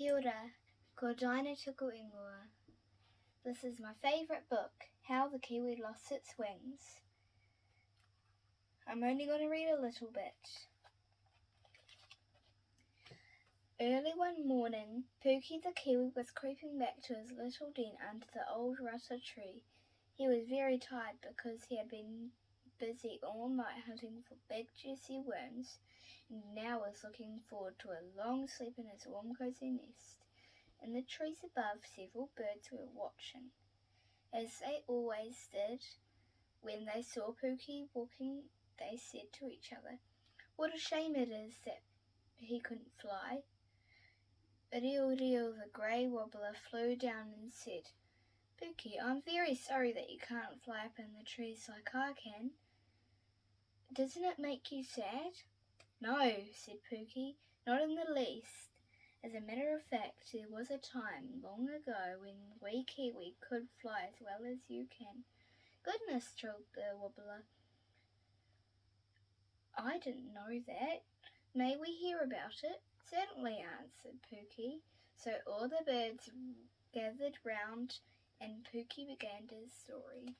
Kia ora, ko Tuku Ingoa. This is my favourite book, How the Kiwi Lost Its Wings. I'm only going to read a little bit. Early one morning, Pookie the Kiwi was creeping back to his little den under the old rata tree. He was very tired because he had been busy all night hunting for big juicy worms and now was looking forward to a long sleep in his warm cozy nest. In the trees above, several birds were watching, as they always did. When they saw Pookie walking, they said to each other, What a shame it is that he couldn't fly. Riroriro the grey warbler flew down and said, Pookie, I'm very sorry that you can't fly up in the trees like I can. Doesn't it make you sad? No, said Pookie, not in the least. As a matter of fact, there was a time long ago when we Kiwi could fly as well as you can. Goodness, trilled the warbler. I didn't know that. May we hear about it? Certainly, answered Pookie. So all the birds gathered round and Pookie began his story.